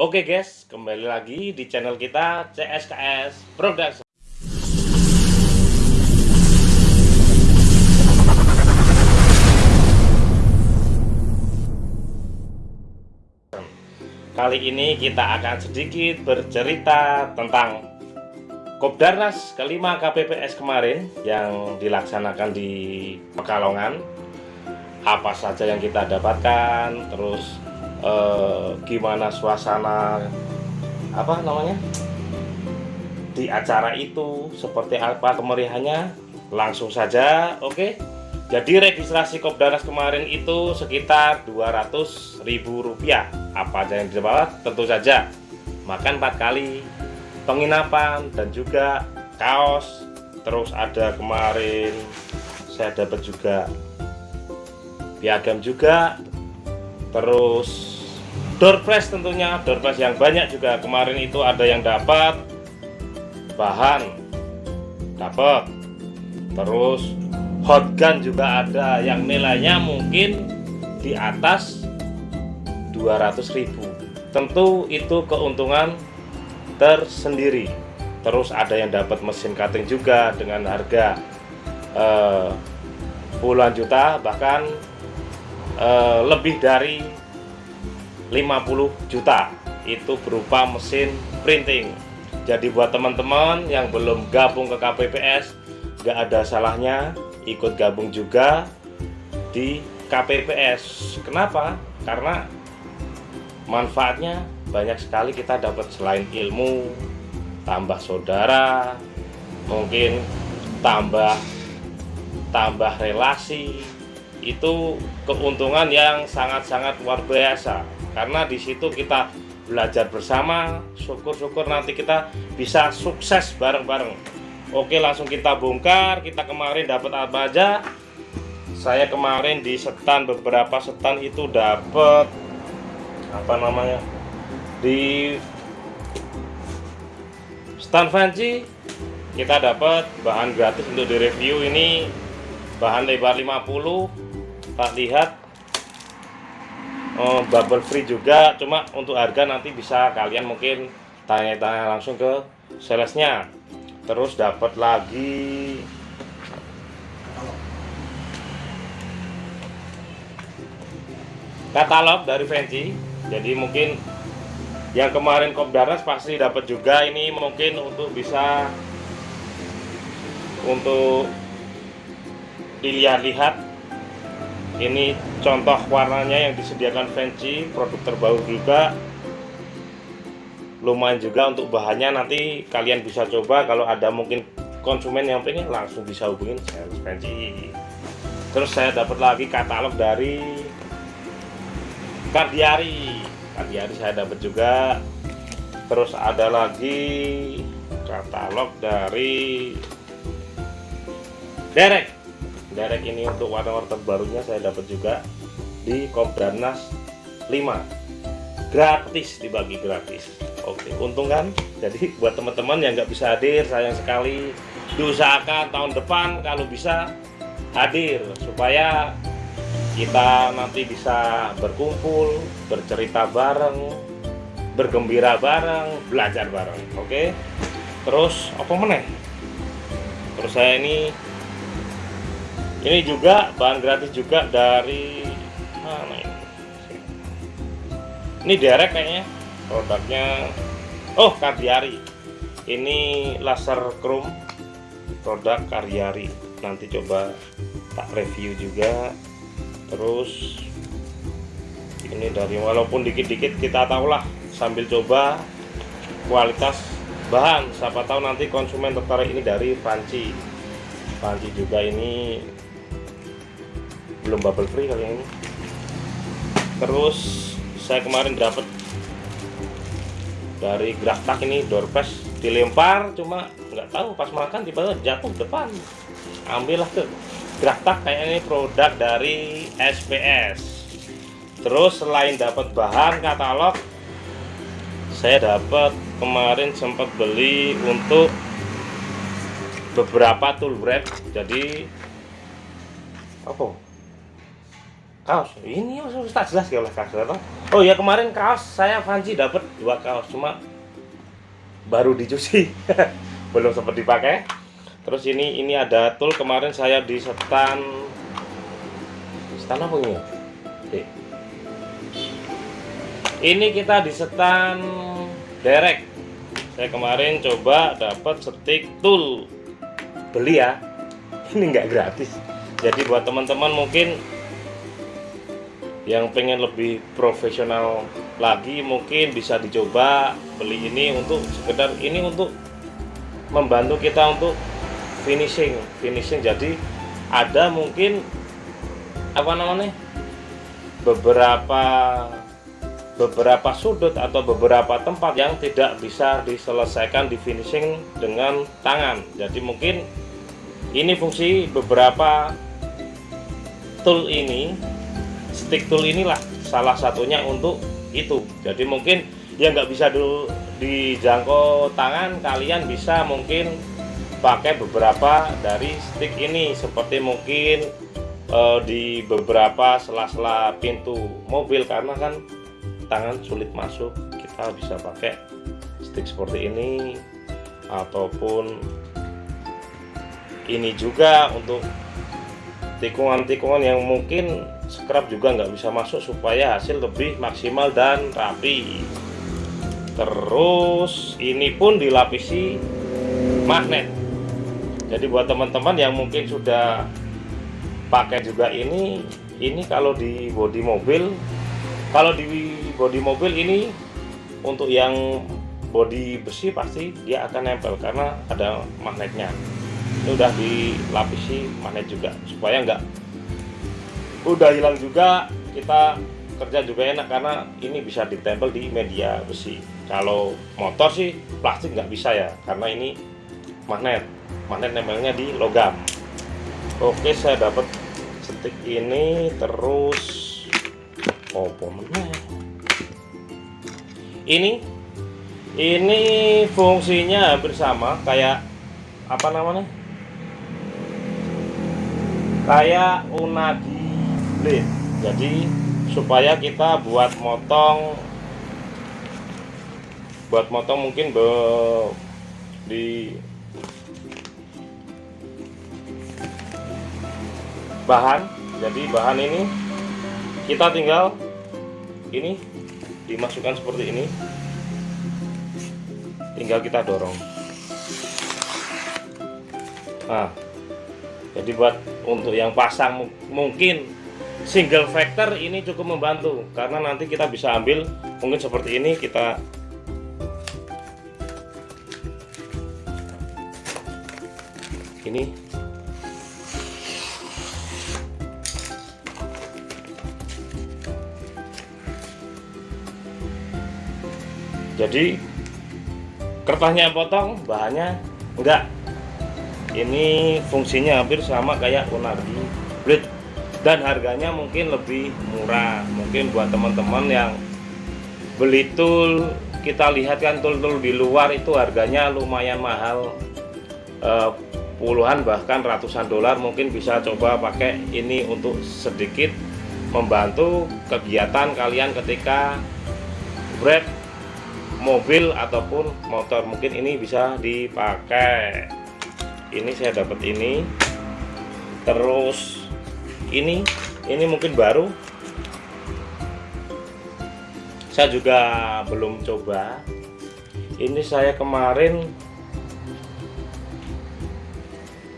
Oke guys, kembali lagi di channel kita CSKS Production. Kali ini kita akan sedikit bercerita tentang Kopdarnas kelima KPPS kemarin yang dilaksanakan di Pekalongan. Apa saja yang kita dapatkan, terus eh, gimana suasana apa namanya di acara itu seperti apa kemeriahannya langsung saja oke? Okay? jadi registrasi Kopdarnas kemarin itu sekitar 200.000 rupiah. Apa aja yang didapat? Tentu saja makan empat kali penginapan dan juga kaos. Terus ada kemarin saya dapat juga piagam juga. Terus door prize tentunya door prize yang banyak juga. Kemarin itu ada yang dapat bahan dapat. Terus hot gun juga ada yang nilainya mungkin di atas 200.000 tentu itu keuntungan tersendiri. Terus ada yang dapat mesin cutting juga dengan harga eh, puluhan juta bahkan Eh, lebih dari 50 juta. Itu berupa mesin printing. Jadi buat teman-teman yang belum gabung ke KPPS gak ada salahnya ikut gabung juga di KPPS kenapa? karena manfaatnya banyak sekali kita dapat selain ilmu tambah saudara mungkin tambah tambah relasi. Itu keuntungan yang sangat-sangat luar biasa karena di situ kita belajar bersama syukur-syukur nanti kita bisa sukses bareng-bareng. Oke langsung kita bongkar. Kita kemarin dapat apa aja? Saya kemarin di setan beberapa setan itu dapat apa namanya? Di stand fancy kita dapat bahan gratis untuk direview ini. Bahan lebar 50 tak lihat oh, bubble free juga. Cuma untuk harga nanti bisa kalian mungkin tanya-tanya langsung ke salesnya. Terus dapat lagi. Katalog dari Fancy jadi mungkin yang kemarin Kopdarnas pasti dapat juga. Ini mungkin untuk bisa untuk dilihat-lihat ini contoh warnanya yang disediakan Fancy produk terbaru juga. Lumayan juga untuk bahannya nanti kalian bisa coba. Kalau ada mungkin konsumen yang pengen langsung bisa hubungin sales Fancy terus saya dapat lagi katalog dari Kardiari. Kardiari saya dapat juga. Terus ada lagi katalog dari Derek direct ini untuk warna-warna terbarunya saya dapat juga di Kopdarnas 5 gratis dibagi gratis. Oke untung kan? Jadi buat teman-teman yang nggak bisa hadir sayang sekali. Diusahakan tahun depan kalau bisa hadir supaya kita nanti bisa berkumpul bercerita bareng bergembira bareng belajar bareng. Oke? Terus apa meneh? Terus saya ini ini juga bahan gratis juga dari mana ini? Ini derek kayaknya produknya. Oh Kardiari. Ini laser chrome produk Karyari nanti coba tak review juga. Terus ini dari walaupun dikit-dikit kita tahulah sambil coba kualitas bahan. Siapa tahu nanti konsumen tertarik ini dari panci. Panci juga ini belum bubble free kali ini. Terus saya kemarin dapat dari Graftak ini door dilempar cuma nggak tahu pas makan tiba-tiba jatuh depan. Ambillah ke Graftak kayak ini produk dari SPS terus selain dapat bahan katalog saya dapat kemarin sempat beli untuk beberapa tool bread jadi apa kaos. Ini harus tak jelas ya oleh kaos atau oh ya kemarin kaos saya Fanci dapat dua kaos cuma baru dicuci. Belum sempat dipakai. Terus ini ini ada tool kemarin saya di setan. Setan apa ini Oke. ini kita di setan derek. Saya kemarin coba dapat stick tool beli ya. Ini enggak gratis. Jadi buat teman-teman mungkin yang pengen lebih profesional lagi mungkin bisa dicoba beli ini untuk sekedar ini untuk membantu kita untuk finishing finishing. Jadi ada mungkin apa namanya beberapa beberapa sudut atau beberapa tempat yang tidak bisa diselesaikan di finishing dengan tangan. Jadi mungkin ini fungsi beberapa tool ini stick tool inilah salah satunya untuk itu. Jadi mungkin yang nggak bisa dulu dijangkau tangan kalian bisa mungkin pakai beberapa dari stick ini. Seperti mungkin uh, di beberapa sela-sela pintu mobil karena kan tangan sulit masuk kita bisa pakai stick seperti ini. Ataupun ini juga untuk tikungan-tikungan yang mungkin scrap juga nggak bisa masuk supaya hasil lebih maksimal dan rapi. Terus ini pun dilapisi magnet. Jadi buat teman-teman yang mungkin sudah pakai juga ini ini kalau di bodi mobil kalau di bodi mobil ini untuk yang bodi besi pasti dia akan nempel karena ada magnetnya. Ini udah dilapisi magnet juga supaya enggak udah hilang juga kita kerja juga enak karena ini bisa ditempel di media besi. Kalau motor sih plastik nggak bisa ya karena ini magnet. Magnet nempelnya di logam. Oke saya dapat setik ini terus oh mana ini ini fungsinya hampir sama kayak apa namanya? Kayak unagi blade jadi supaya kita buat motong buat motong mungkin be, di bahan. Jadi bahan ini kita tinggal ini dimasukkan seperti ini. Tinggal kita dorong. Nah jadi buat untuk yang pasang mungkin single factor ini cukup membantu karena nanti kita bisa ambil mungkin seperti ini kita ini. Jadi kertasnya potong bahannya enggak. Ini fungsinya hampir sama kayak unagi blade dan harganya mungkin lebih murah. Mungkin buat teman-teman yang beli tool kita lihat kan tool-tool di luar itu harganya lumayan mahal. Eh, puluhan bahkan ratusan dolar mungkin bisa coba pakai ini untuk sedikit membantu kegiatan kalian ketika break mobil ataupun motor. Mungkin ini bisa dipakai. Ini saya dapat ini. Terus ini ini mungkin baru. Saya juga belum coba. Ini saya kemarin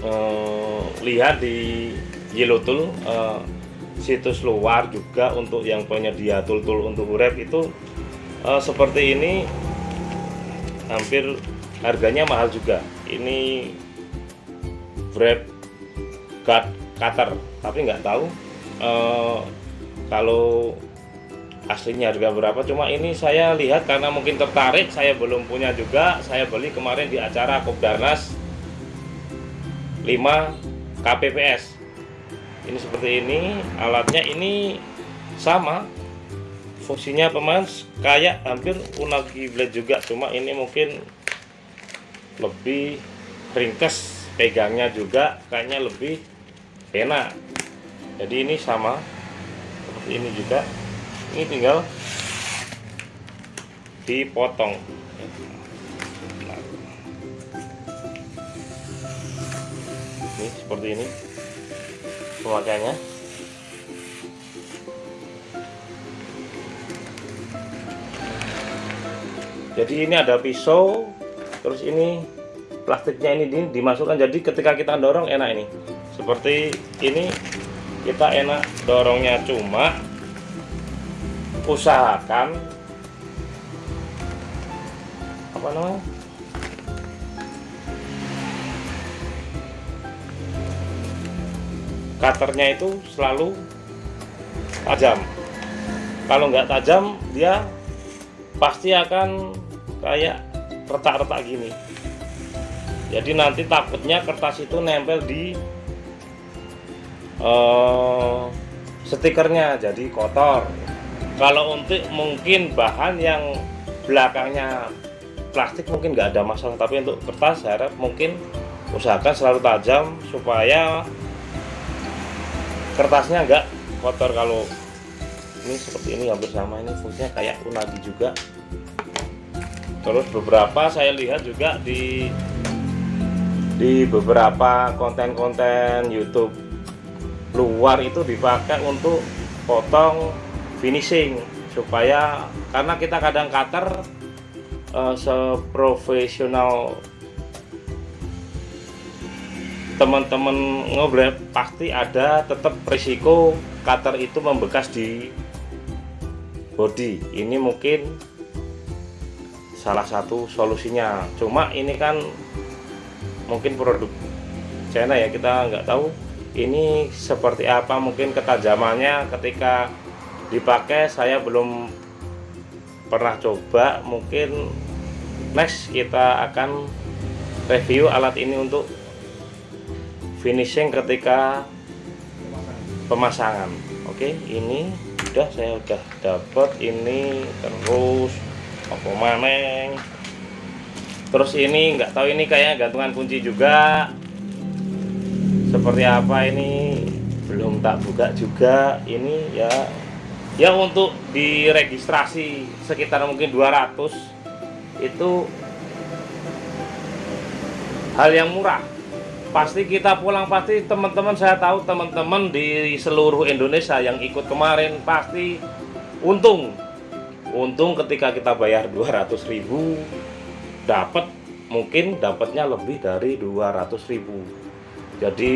eh, lihat di Yellow Tool eh, situs luar juga untuk yang penyedia tool-tool untuk urep itu uh, seperti ini hampir harganya mahal juga. Ini wrap cut cutter tapi nggak tahu uh, kalau aslinya harga berapa. Cuma ini saya lihat karena mungkin tertarik saya belum punya juga. Saya beli kemarin di acara Kopdarnas 5 KPPS ini seperti ini alatnya ini sama. Fungsinya pemain kayak hampir unagi blade juga. Cuma ini mungkin lebih ringkes pegangnya juga. Kayaknya lebih enak jadi ini sama. Seperti ini juga. Ini tinggal dipotong. Ini seperti ini. Pemakaiannya jadi ini ada pisau. Terus ini plastiknya ini dimasukkan. Jadi ketika kita dorong enak ini seperti ini kita enak dorongnya. Cuma usahakan apa namanya? Cutternya itu selalu tajam. Kalau nggak tajam dia pasti akan kayak retak-retak gini. Jadi nanti takutnya kertas itu nempel di uh, stikernya jadi kotor. Kalau untuk mungkin bahan yang belakangnya plastik mungkin nggak ada masalah tapi untuk kertas saya harap mungkin usahakan selalu tajam supaya kertasnya nggak kotor. Kalau ini seperti ini hampir sama ini fungsinya kayak unagi juga. Terus beberapa saya lihat juga di di beberapa konten-konten YouTube luar itu dipakai untuk potong finishing supaya karena kita kadang cutter uh, seprofesional teman-teman ngobrol pasti ada tetap risiko cutter itu membekas di body. Ini mungkin salah satu solusinya. Cuma ini kan mungkin produk China ya kita nggak tahu ini seperti apa mungkin ketajamannya ketika dipakai saya belum pernah coba. Mungkin next kita akan review alat ini untuk finishing ketika pemasangan. Oke ini udah saya udah dapat ini terus apa maneng? Terus ini nggak tahu ini kayak gantungan kunci juga seperti apa ini? Belum tak buka juga. Ini ya ya untuk diregistrasi sekitar mungkin 200 itu hal yang murah. Pasti kita pulang pasti teman-teman saya tahu teman-teman di seluruh Indonesia yang ikut kemarin pasti untung. Untung ketika kita bayar 200.000 dapat mungkin dapatnya lebih dari 200.000 jadi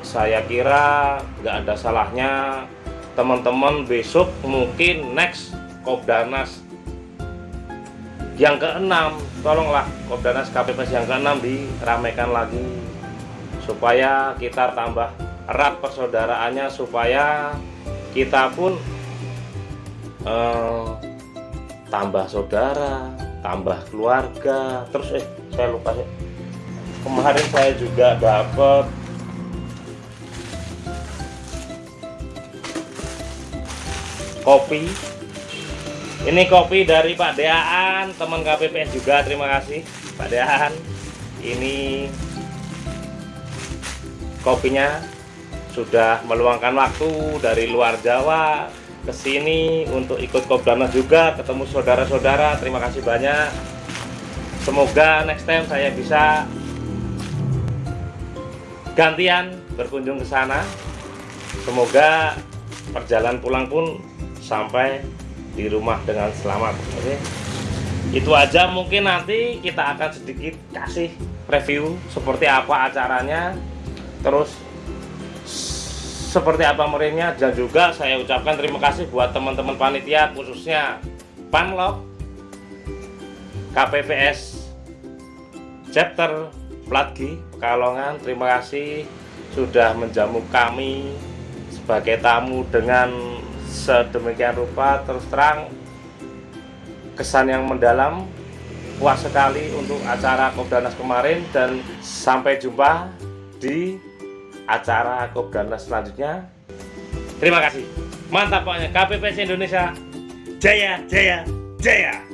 saya kira nggak ada salahnya teman-teman besok mungkin next Kopdanas yang keenam. Tolonglah Kopdanas KPPS yang keenam diramaikan lagi supaya kita tambah erat persaudaraannya supaya kita pun eh, tambah saudara tambah keluarga. Terus eh saya lupa ya kemarin saya juga dapat kopi. Ini kopi dari Pak Deaan teman KPPS juga terima kasih Pak Deaan. Ini kopinya sudah meluangkan waktu dari luar Jawa ke sini untuk ikut Kopdarnas juga ketemu saudara-saudara terima kasih banyak. Semoga next time saya bisa gantian berkunjung ke sana. Semoga perjalanan pulang pun sampai di rumah dengan selamat oke? Itu aja mungkin nanti kita akan sedikit kasih review seperti apa acaranya. Terus seperti apa meriahnya dan juga saya ucapkan terima kasih buat teman-teman panitia khususnya Panlok KPPS chapter Platgi Pekalongan terima kasih sudah menjamu kami sebagai tamu dengan sedemikian rupa terus terang kesan yang mendalam puas sekali untuk acara Kopdanas kemarin dan sampai jumpa di acara Kopdarnas selanjutnya. Terima kasih. Mantap pokoknya KPPS Indonesia. Jaya, jaya, jaya.